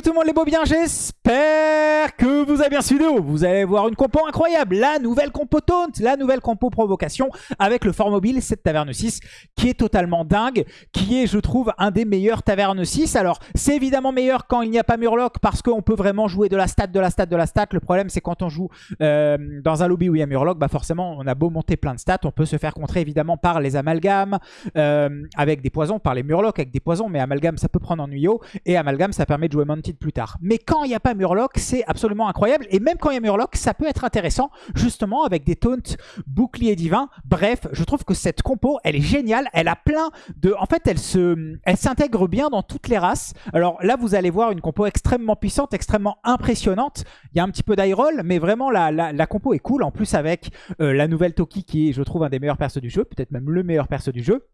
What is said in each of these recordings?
tout le monde les beaux bien, j'espère que vous avez bien suivi vidéo. Vous allez voir une compo incroyable, la nouvelle compo taunt, la nouvelle compo provocation avec le fort mobile, cette taverne 6 qui est totalement dingue, qui est je trouve un des meilleurs tavernes 6. Alors c'est évidemment meilleur quand il n'y a pas Murloc parce qu'on peut vraiment jouer de la stat, de la stat, de la stat. Le problème c'est quand on joue euh, dans un lobby où il y a Murloc, bah forcément on a beau monter plein de stats, on peut se faire contrer évidemment par les amalgames, euh, avec des poisons, par les Murlocs avec des poisons, mais amalgame ça peut prendre en nuyo et amalgame ça permet de jouer Mounted plus tard. Mais quand il n'y a pas Murloc, c'est absolument incroyable. Et même quand il y a Murloc, ça peut être intéressant, justement, avec des taunts boucliers divins. Bref, je trouve que cette compo, elle est géniale. Elle a plein de... En fait, elle se, s'intègre bien dans toutes les races. Alors là, vous allez voir une compo extrêmement puissante, extrêmement impressionnante. Il y a un petit peu d'eye-roll, mais vraiment, la, la, compo est cool. En plus, avec euh, la nouvelle Toki, qui est, je trouve, un des meilleurs persos du jeu. Peut-être même le meilleur perso du jeu.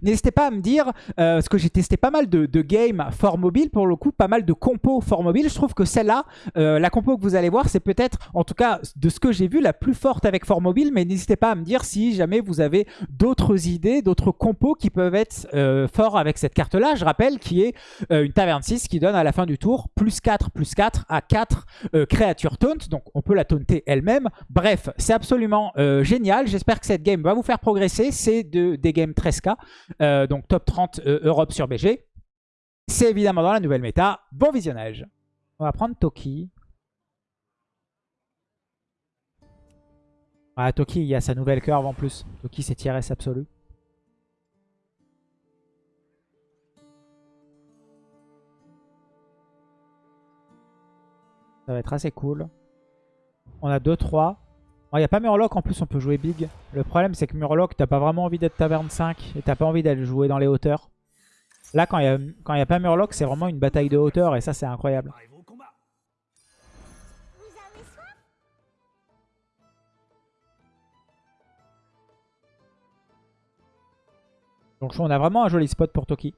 N'hésitez pas à me dire, euh, parce que j'ai testé pas mal de, games fort mobile, pour le coup, pas mal de compos fort mobile. Je trouve que celle-là, euh, la compo que vous allez voir, c'est peut-être, en tout cas, de ce que j'ai vu, la plus forte avec fort mobile. Mais n'hésitez pas à me dire si jamais vous avez d'autres idées, d'autres compos qui peuvent être euh, forts avec cette carte-là. Je rappelle qui est une taverne 6 qui donne à la fin du tour plus 4, plus 4 à 4 créatures taunt. Donc on peut la taunter elle-même. Bref, c'est absolument génial. J'espère que cette game va vous faire progresser. C'est de, des games 13k. Euh, donc top 30 euh, Europe sur BG. C'est évidemment dans la nouvelle méta. Bon visionnage. On va prendre Toki. Ah, Toki, il y a sa nouvelle curve en plus. Toki, c'est TRS absolu. Ça va être assez cool. On a 2-3. Il n'y a pas Murloc, en plus on peut jouer big. Le problème c'est que Murloc, t'as pas vraiment envie d'être taverne 5 et t'as pas envie d'aller jouer dans les hauteurs. Là quand il n'y a, a pas Murloc, c'est vraiment une bataille de hauteur et ça c'est incroyable. Donc on a vraiment un joli spot pour Toki.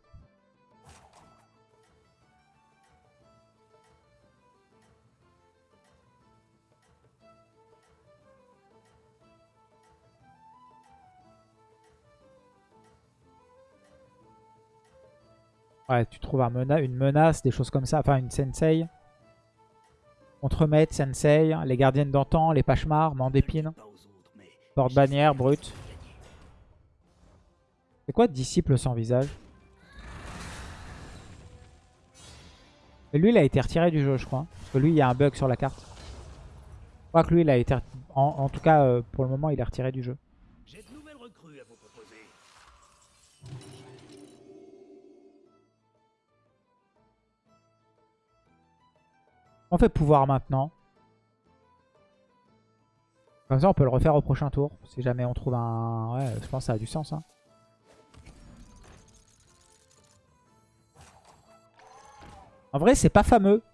Ouais, tu trouves une menace, des choses comme ça. Enfin, une sensei. Contremaître, sensei, les gardiennes d'antan, les pachemars, mandépine. Porte-bannière, brut. C'est quoi disciple sans visage? Lui, il a été retiré du jeu, je crois. Parce que lui, il y a un bug sur la carte. Je crois que lui, il a été... En, tout cas, euh, pour le moment, il est retiré du jeu. On fait pouvoir maintenant. Comme ça, on peut le refaire au prochain tour. Si jamais on trouve un... Ouais, je pense que ça a du sens. Hein. En vrai, c'est pas fameux.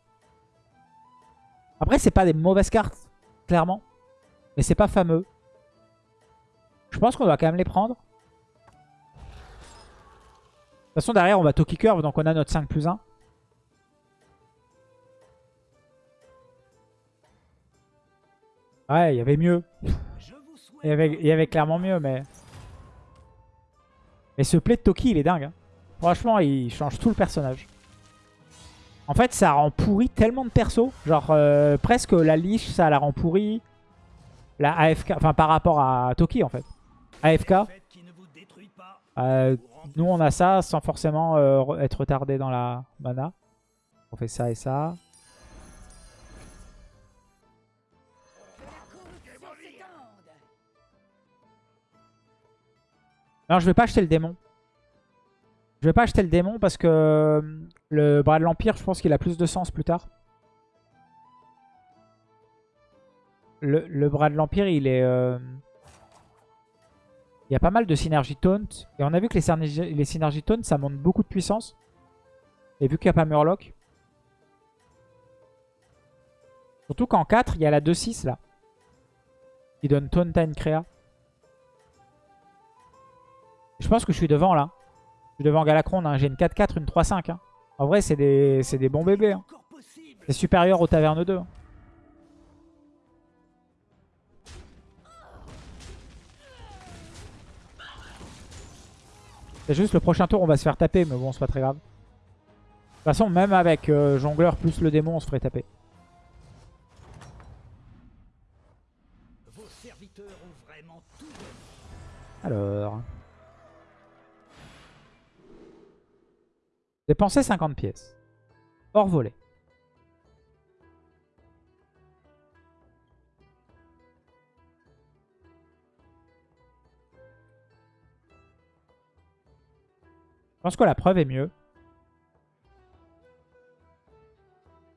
Après, c'est pas des mauvaises cartes, clairement. Mais c'est pas fameux. Je pense qu'on doit quand même les prendre. De toute façon, derrière, on va Toki Curve, donc on a notre 5 plus 1. Ouais, il y avait mieux. Il y avait, il y avait clairement mieux, mais... Mais ce play de Toki, il est dingue. Hein. Franchement, il change tout le personnage. En fait, ça rend pourri tellement de persos. Genre, euh, presque la liche, ça la rend pourri. La AFK, enfin par rapport à Toki, en fait. AFK. Euh, nous, on a ça sans forcément euh, être retardé dans la mana. On fait ça et ça. Non, je vais pas acheter le démon. Je vais pas acheter le démon parce que euh, le bras de l'Empire, je pense qu'il a plus de sens plus tard. Le, bras de l'Empire, il est... Euh, il y a pas mal de synergie taunt. Et on a vu que les, synergies, les synergies taunt, ça monte beaucoup de puissance. Et vu qu'il n'y a pas Murloc. Surtout qu'en 4, il y a la 2-6 là. Qui donne taunt à une créa. Je pense que je suis devant là. Je suis devant Galacron. Hein. J'ai une 4-4, une 3-5. Hein. En vrai, c'est des, des, bons bébés. Hein. C'est supérieur au Taverne 2. C'est juste le prochain tour, on va se faire taper. Mais bon, c'est pas très grave. toute façon, même avec euh, jongleur plus le démon, on se ferait taper. Alors. Dépenser 50 pièces. Hors volet. Je pense que la preuve est mieux.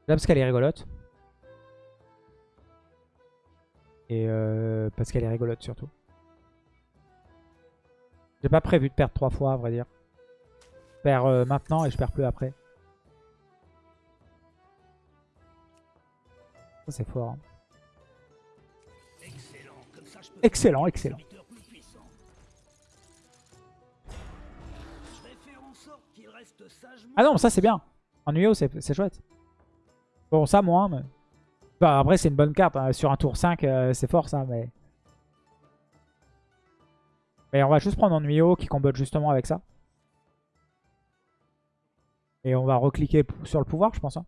Là parce qu'elle est rigolote. Et euh, parce qu'elle est rigolote surtout. J'ai pas prévu de perdre trois fois à vrai dire. Perds euh, maintenant et je perds plus après. Ça c'est fort. hein. Excellent, Excellent. Ah non, ça c'est bien. En UO c'est chouette. Bon ça moins mais... Bah, après c'est une bonne carte. hein. Sur un tour 5 euh, c'est fort ça mais... Mais on va juste prendre en UO qui combote justement avec ça. Et on va recliquer sur le pouvoir je pense. hein.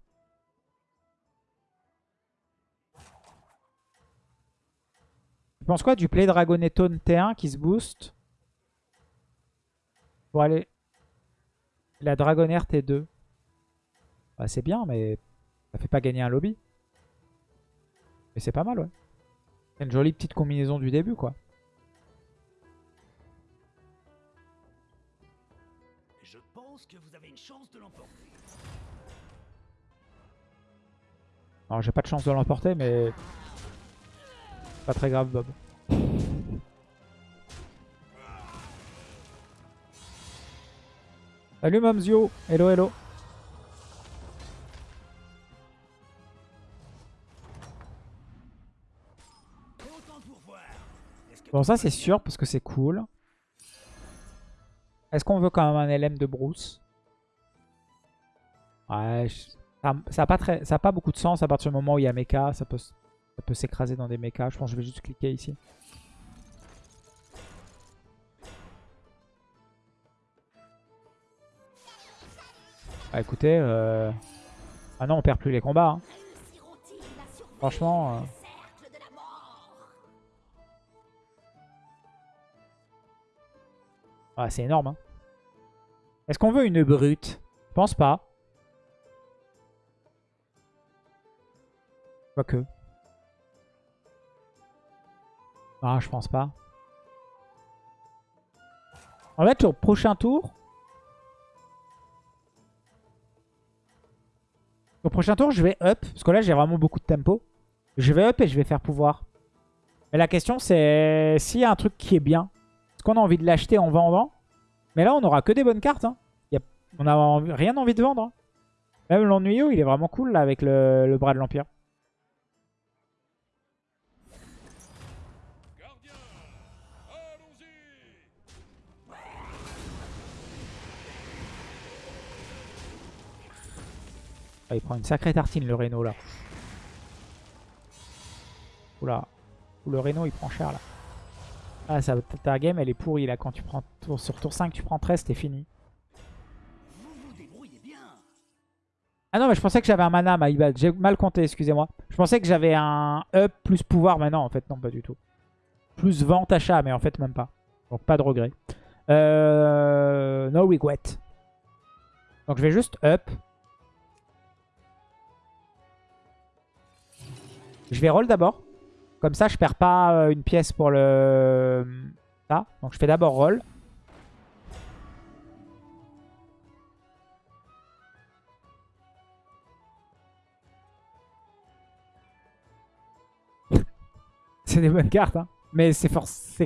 Tu penses quoi du play Dragonetone T1 qui se booste pour aller la Dragonair T2 bah, C'est bien mais ça fait pas gagner un lobby. Mais c'est pas mal ouais. C'est une jolie petite combinaison du début quoi. Chance. Alors j'ai pas de chance de l'emporter mais... Pas très grave Bob. Salut Momzio Hello hello Bon ça c'est sûr parce que c'est cool. Est-ce qu'on veut quand même un LM de Bruce? Ouais, ça, ça a pas très, a pas beaucoup de sens à partir du moment où il y a mecha, ça peut, ça peut s'écraser dans des mechas. Je pense que je vais juste cliquer ici. Bah écoutez, euh... ah non on perd plus les combats. hein. Franchement, euh, ah, c'est énorme. hein. Est-ce qu'on veut une brute? Je pense pas. Quoique. Ah, je pense pas. En fait, au prochain tour... Au prochain tour, je vais up. Parce que là, j'ai vraiment beaucoup de tempo. Je vais up et je vais faire pouvoir. Mais la question, c'est s'il y a un truc qui est bien. Est-ce qu'on a envie de l'acheter en vendant? Mais là, on aura que des bonnes cartes. hein. On n'a rien envie de vendre. hein. Même l'ennuyeux, il est vraiment cool là avec le bras de l'Empire. Il prend une sacrée tartine le Reno là. Oula. Le Reno il prend cher là. Ah ça, ta game elle est pourrie là. Quand tu prends tour, sur tour 5 tu prends 13 t'es fini. Ah non mais je pensais que j'avais un mana bad. J'ai mal compté excusez-moi. Je pensais que j'avais un up plus pouvoir mais non en fait non pas du tout. Plus vente achat mais en fait même pas. Donc pas de regret. Euh, no regret. Donc je vais juste up. Je vais roll d'abord. Comme ça, je perds pas euh, une pièce pour le... Ça. Donc je fais d'abord roll. c'est des bonnes cartes, hein. Mais c'est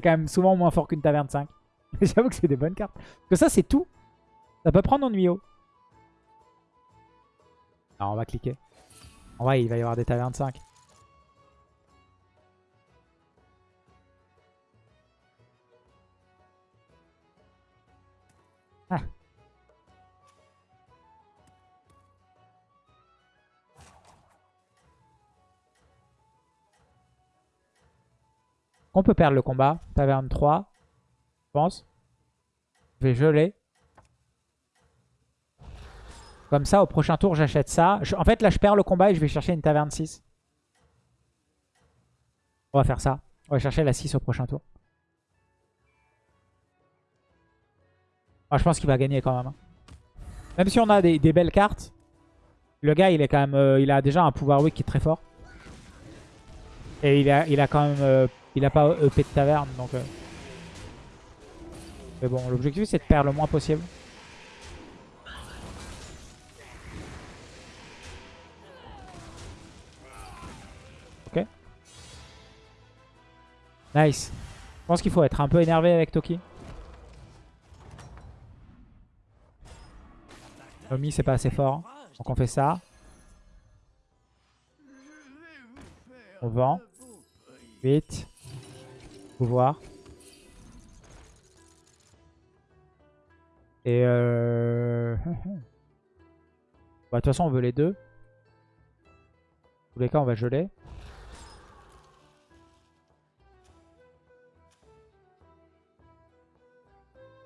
quand même souvent moins fort qu'une taverne 5. J'avoue que c'est des bonnes cartes. Parce que ça, c'est tout. Ça peut prendre en Nuyo. Alors, on va cliquer. En vrai, il va y avoir des tavernes 5. On peut perdre le combat. Taverne 3, je pense. Je vais geler. Comme ça, au prochain tour, j'achète ça. En fait, là, je perds le combat et je vais chercher une taverne 6. On va faire ça. On va chercher la 6 au prochain tour. Ah, je pense qu'il va gagner quand même. hein. Même si on a des, des belles cartes, le gars, il est quand même, euh, il a déjà un pouvoir weak qui est très fort. Et il a, il a quand même, euh, il a pas EP de taverne, donc. euh. Mais bon, l'objectif c'est de perdre le moins possible. Ok. Nice. Je pense qu'il faut être un peu énervé avec Toki. Nomi c'est pas assez fort. Donc on fait ça. On vend. 8. Pouvoir. Et euh... bah, de toute façon on veut les deux. Dans tous les cas on va geler.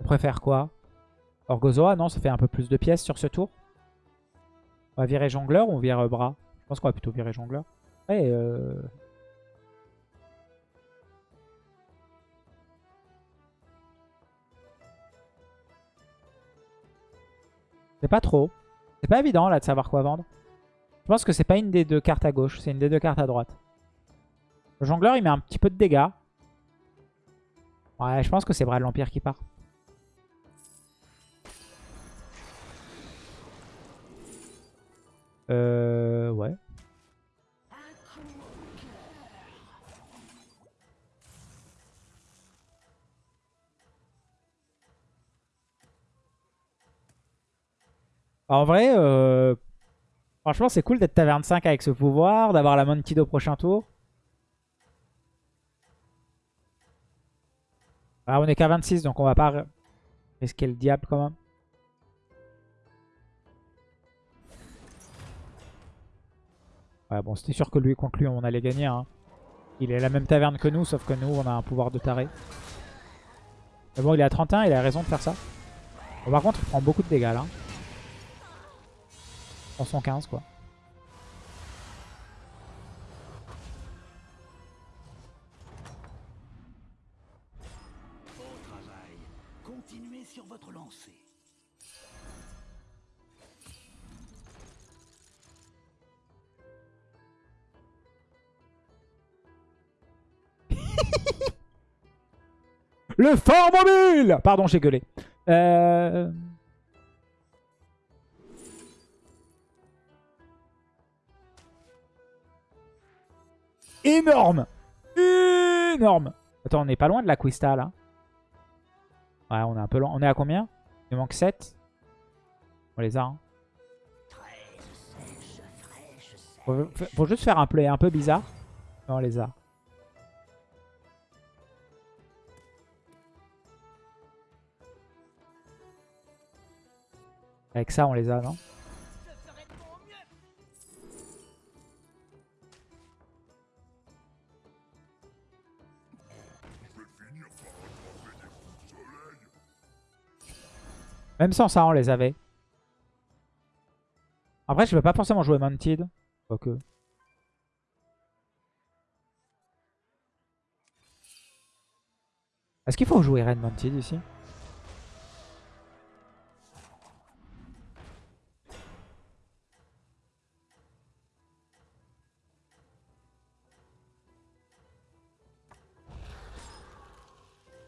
On préfère quoi? Orgozoa, non, ça fait un peu plus de pièces sur ce tour. On va virer jongleur ou on vire euh, bras Je pense qu'on va plutôt virer jongleur. Ouais, euh... C'est pas trop. C'est pas évident là de savoir quoi vendre. Je pense que c'est pas une des deux cartes à gauche, c'est une des deux cartes à droite. Le jongleur il met un petit peu de dégâts. Ouais, je pense que c'est Bras de l'Empire qui part. Euh... Ouais. En vrai, euh, franchement, c'est cool d'être taverne 5 avec ce pouvoir, d'avoir la Monkey au prochain tour. Ah, on est qu'à 26, donc on va pas risquer le diable quand même. Ouais, bon, c'était sûr que lui contre lui, on allait gagner. hein. Il est la même taverne que nous, sauf que nous, on a un pouvoir de taré. Mais bon, il est à 31, il a raison de faire ça. Bon, par contre, il prend beaucoup de dégâts là. 115 quoi. Continuez sur votre lancée. Le fort mobile Pardon, j'ai gueulé. Euh... Énorme Énorme Attends, on n'est pas loin de la Quista, là. Ouais, on est un peu loin. On est à combien? Il manque 7. On les a, hein. Faut, juste faire un play un peu bizarre. Non, on les a. Avec ça, on les a, non? Même sans ça, on les avait. Après, je vais pas forcément jouer Mounted. Est-ce qu'il faut jouer Red Mounted ici?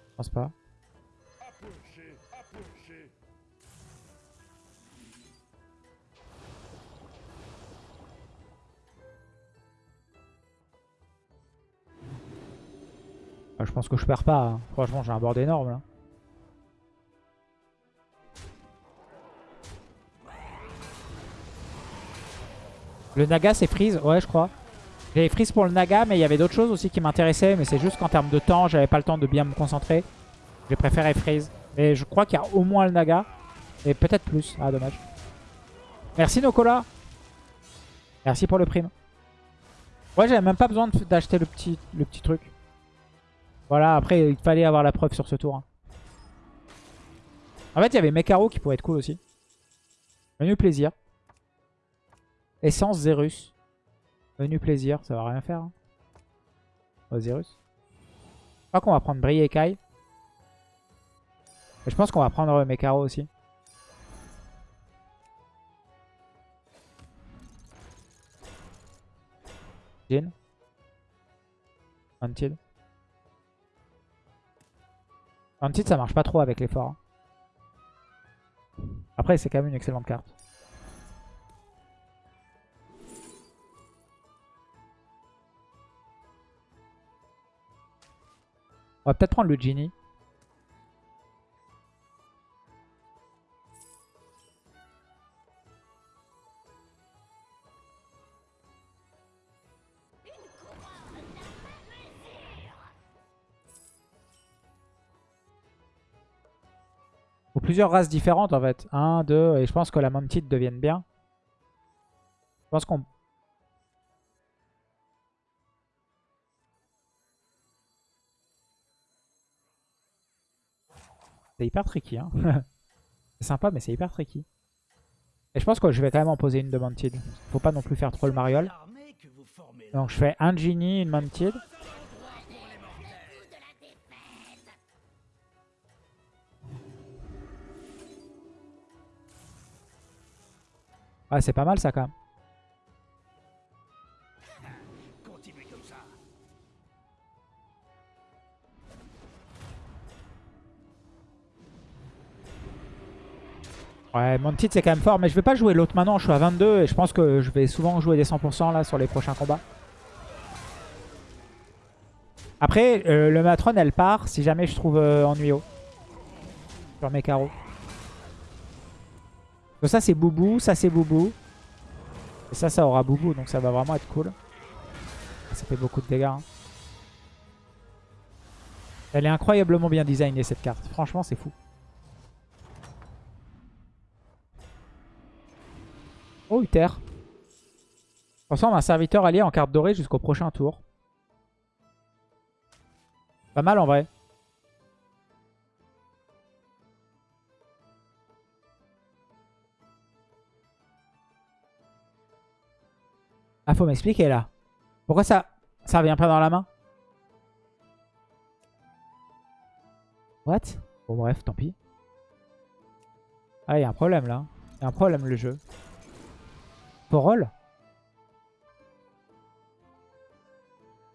Je pense pas. Je pense que je perds pas. hein. Franchement, j'ai un board énorme là. Le Naga, c'est freeze Ouais, je crois. J'avais freeze pour le Naga, mais il y avait d'autres choses aussi qui m'intéressaient. Mais c'est juste qu'en termes de temps, j'avais pas le temps de bien me concentrer. J'ai préféré freeze. Mais je crois qu'il y a au moins le Naga. Et peut-être plus. Ah, dommage. Merci Nokola. Merci pour le prime. Ouais, j'avais même pas besoin d'acheter le petit, le petit truc. Voilà, après, il fallait avoir la preuve sur ce tour. hein. En fait, il y avait Mekaro qui pourrait être cool aussi. Menu plaisir. Essence Zerus. Menu plaisir, ça va rien faire. Hein. Osiris. Je crois qu'on va prendre Bri et Kai. Je pense qu'on va prendre Mekaro aussi. Jin. Antid. Antid ça marche pas trop avec l'effort. Hein. Après c'est quand même une excellente carte. On va peut-être prendre le Genie. Ou plusieurs races différentes en fait. Un, deux, et je pense que la Mantid devienne bien. Je pense qu'on C'est hyper tricky. Hein. c'est sympa, mais c'est hyper tricky. Et je pense que je vais quand même en poser une de Mantid. Faut pas non plus faire trop le mariole. Donc je fais un Genie, une Mantid. Ah, c'est pas mal ça quand même. Ouais, mon titre c'est quand même fort, mais je vais pas jouer l'autre maintenant, je suis à 22 et je pense que je vais souvent jouer des 100% là sur les prochains combats. Après, euh, le Matron elle part si jamais je trouve euh, ennuyeux sur mes carreaux. Ça c'est Boubou, ça c'est Boubou. Et ça, ça aura Boubou, donc ça va vraiment être cool. Ça fait beaucoup de dégâts. Hein. Elle est incroyablement bien designée cette carte, franchement c'est fou. Oh, Uther. Transforme un serviteur allié en carte dorée jusqu'au prochain tour. Pas mal en vrai. Ah, faut m'expliquer là. Pourquoi ça ça revient pas dans la main? What? Bon bref, tant pis. Ah, il y a un problème là. Il y a un problème le jeu. Forol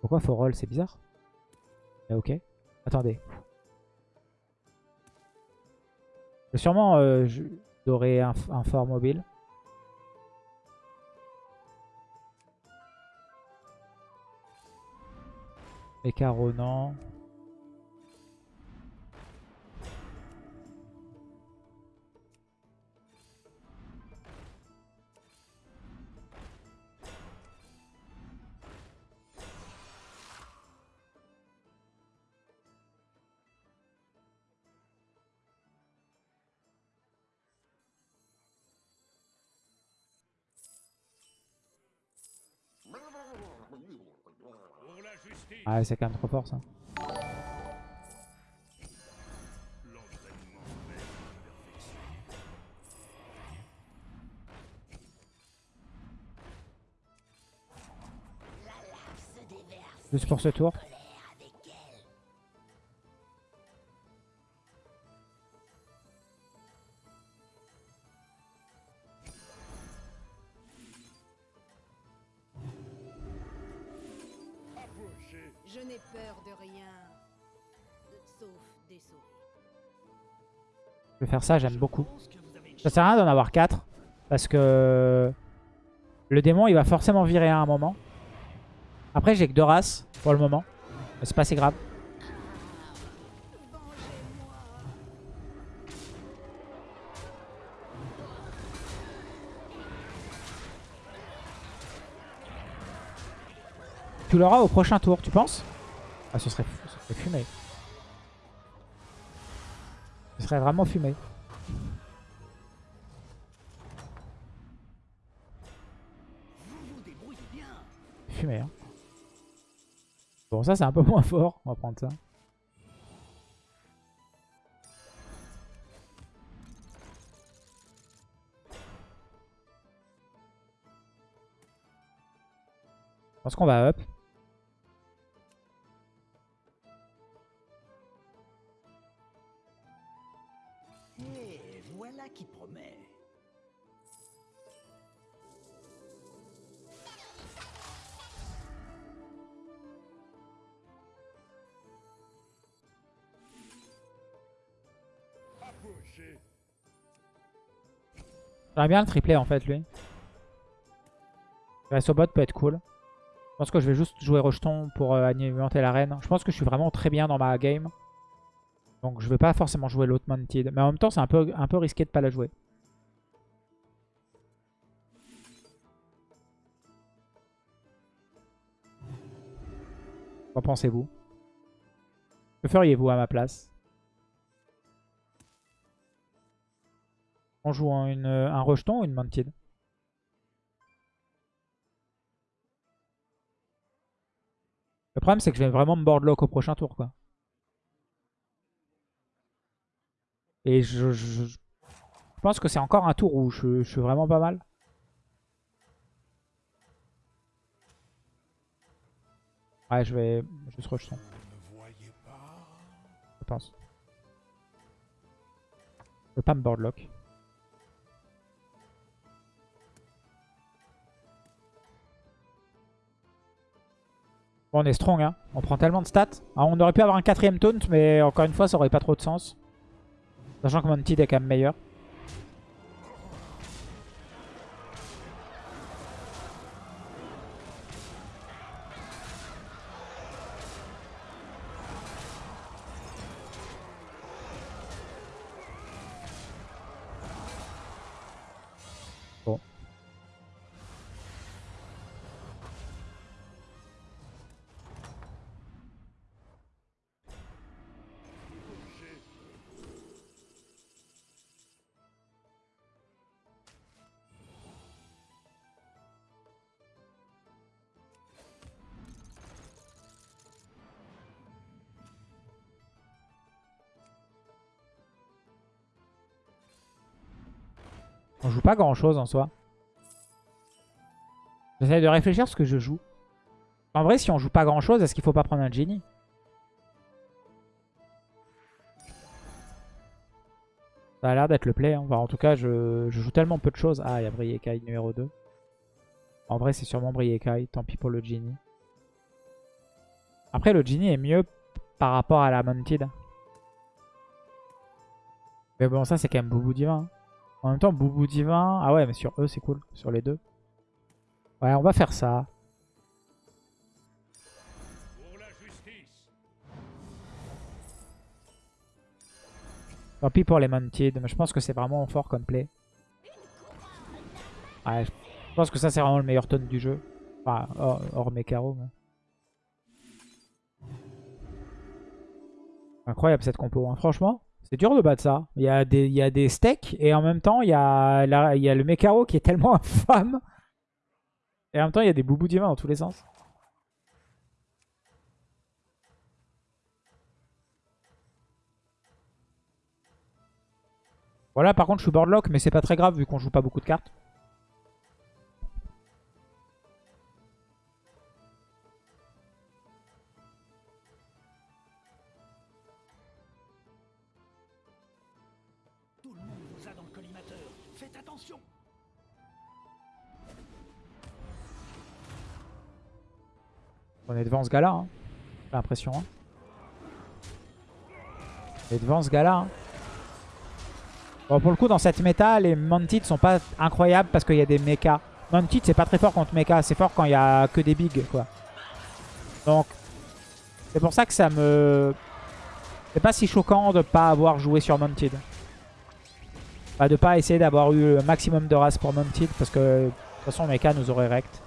Pourquoi Forol C'est bizarre. Mais ok. Attendez. Sûrement euh, un, un fort mobile. Et Ah, c'est quand même trop fort ça. Juste pour ce tour. Ça, j'aime beaucoup. Ça sert à rien d'en avoir 4. Parce que le démon, il va forcément virer à un moment. Après, j'ai que deux races pour le moment. C'est pas si grave. Tu l'auras au prochain tour, tu penses? Ah, ce serait, ce serait fumé. Ce serait vraiment fumé. Fumé, hein. Bon, ça, c'est un peu moins fort. On va prendre ça. Je pense qu'on va up. J'aimerais bien le tripler en fait lui. Le bot peut être cool. Je pense que je vais juste jouer rejeton pour euh, alimenter l'arène. Je pense que je suis vraiment très bien dans ma game. Donc je vais pas forcément jouer l'autre Mounted. Mais en même temps c'est un peu, un peu risqué de pas la jouer. Qu'en pensez-vous? Que feriez-vous à ma place? On joue en une, un rejeton ou une mounted Le problème c'est que je vais vraiment me boardlock au prochain tour quoi. Et je, je- pense que c'est encore un tour où je, suis vraiment pas mal. Ouais je vais juste rejeton. Je pense. Je veux pas me boardlock. On est strong, hein. On prend tellement de stats. Ah, on aurait pu avoir un quatrième taunt, mais encore une fois, ça aurait pas trop de sens. Sachant que Mounted est quand même meilleur. On joue pas grand chose en soi. J'essaie de réfléchir ce que je joue. En vrai, si on joue pas grand chose, est-ce qu'il faut pas prendre un Genie Ça a l'air d'être le play. hein. Enfin, en tout cas, je, je joue tellement peu de choses. Ah, il y a Briekai numéro 2. En vrai, c'est sûrement Briekai. Tant pis pour le Genie. Après, le Genie est mieux par rapport à la Mounted. Mais bon, ça, c'est quand même Boubou Divin. hein. En même temps, Boubou Divin... Ah ouais, mais sur eux, c'est cool. Sur les deux. Ouais, on va faire ça. Tant pis pour les Mounted, mais je pense que c'est vraiment fort comme play. Ouais, je pense que ça, c'est vraiment le meilleur tone du jeu. Enfin, hors, Mekaro. mais- Incroyable cette compo, hein. franchement. C'est dur de battre ça. Il y, a des, steaks et en même temps, il y a, il y a le Mekaro qui est tellement infâme. Et en même temps, il y a des boubous divins dans tous les sens. Voilà, par contre, je suis boardlock, mais c'est pas très grave vu qu'on joue pas beaucoup de cartes. Est devant ce gars-là, hein. j'ai l'impression. hein. On devant ce gars-là. hein. Bon, pour le coup, dans cette méta, les Mounted sont pas incroyables parce qu'il y a des mechas. Mounted, c'est pas très fort contre mecha, c'est fort quand il y a que des bigs, quoi. Donc, c'est pour ça que ça me... C'est pas si choquant de pas avoir joué sur Mounted. Bah, de pas essayer d'avoir eu le maximum de races pour Mounted parce que de toute façon, mecha nous aurait rect.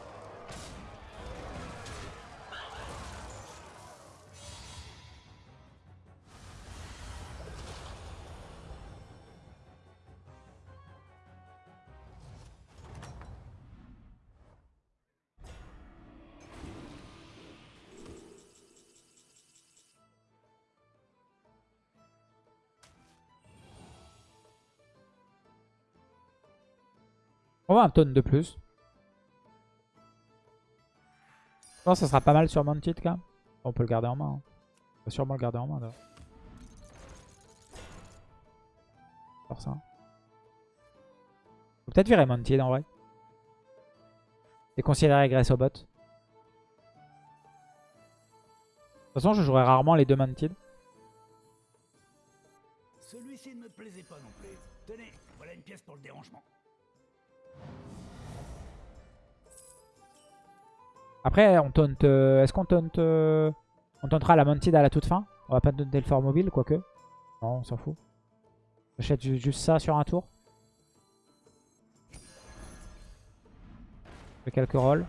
Un tonne de plus. Je pense que ça sera pas mal sur Mantid quand même. On peut le garder en main. hein. On va sûrement le garder en main d'ailleurs. Ça. Faut peut-être virer Mantid en vrai. Et considérer Grace au bot. De toute façon, je jouerai rarement les deux Mantid. Celui-ci ne me plaisait pas non plus. Tenez, voilà une pièce pour le dérangement. Après, on taunt. euh, Est-ce qu'on taunt. euh, On tauntera la Mantid à la toute fin? On va pas taunter le fort mobile, quoique. Non, on s'en fout. J'achète ju- juste ça sur un tour. Je fais quelques rolls.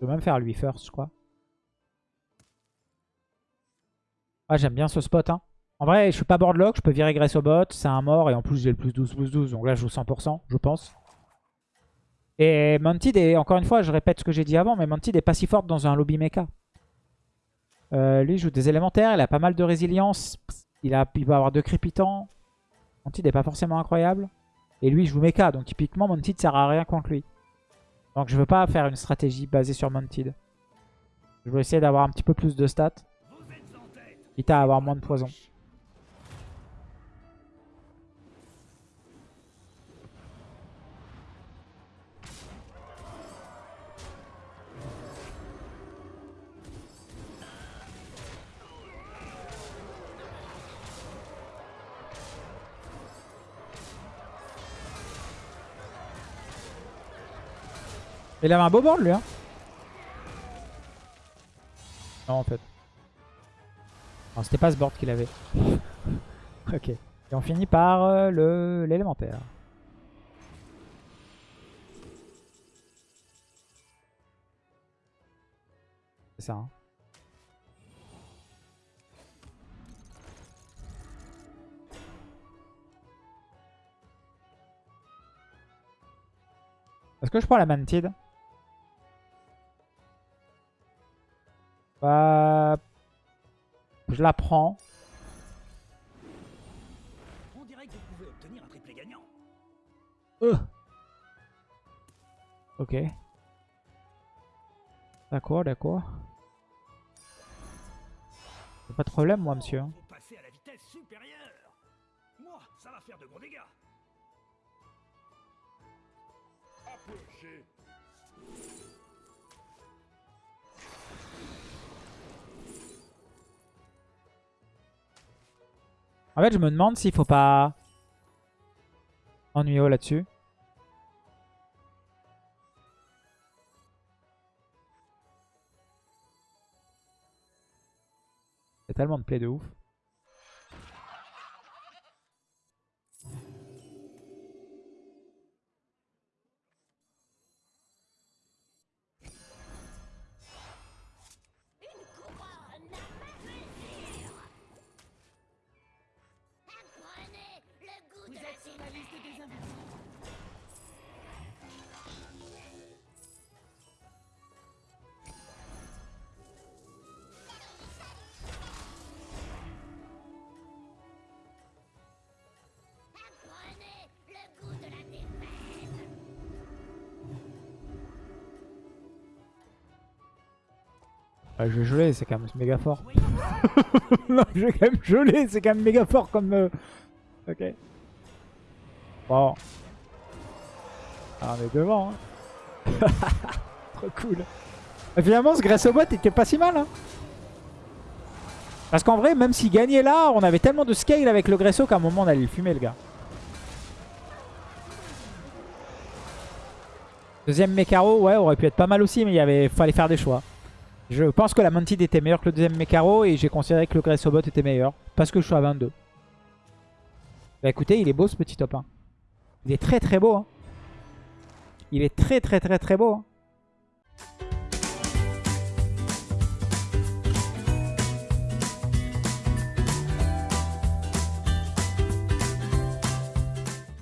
Je vais même faire lui first, je crois. Ah, j'aime bien ce spot. Hein. En vrai, je suis pas boardlock, je peux virer Grace au bot, c'est un mort, et en plus j'ai le plus 12, plus 12, donc là je joue 100%, je pense. Et Mantid est, encore une fois, je répète ce que j'ai dit avant, mais Mantid est pas si forte dans un lobby mecha. Euh, lui joue des élémentaires, il a pas mal de résilience, il, a, il va avoir deux crépitants. Mantid est pas forcément incroyable. Et lui il joue mecha, donc typiquement Mantid sert à rien contre lui. Donc je veux pas faire une stratégie basée sur Mantid. Je veux essayer d'avoir un petit peu plus de stats. Quitte à avoir moins de poison. Il avait un beau board lui hein Non en fait. Non, c'était pas ce board qu'il avait. ok. Et on finit par euh, l'élémentaire. C'est ça. hein. Est-ce que je prends la mantide? Bah... Je la prends. On dirait que vous pouvez obtenir un triplé gagnant. Ok. D'accord, d'accord. Pas de problème, moi, monsieur. En fait, je me demande s'il faut pas ennuyer là-dessus. Il y a tellement de play de ouf. Ouais, je vais geler, c'est quand même méga fort. non, je vais quand même geler, c'est quand même méga fort comme... euh, Ok. Bon. Ah, on est devant. Hein. Trop cool. Et finalement, ce Grace au bot était pas si mal. Hein. Parce qu'en vrai, même s'il gagnait là, on avait tellement de scale avec le Gresso qu'à un moment, on allait le fumer, le gars. Deuxième Mekaro, ouais, aurait pu être pas mal aussi, mais il avait, fallait faire des choix. Je pense que la Mantid était meilleure que le deuxième Mekaro et j'ai considéré que le Gressobot était meilleur. Parce que je suis à 22. Bah écoutez, il est beau ce petit top 1. Il est très très beau. hein. Il est très très très très beau. hein.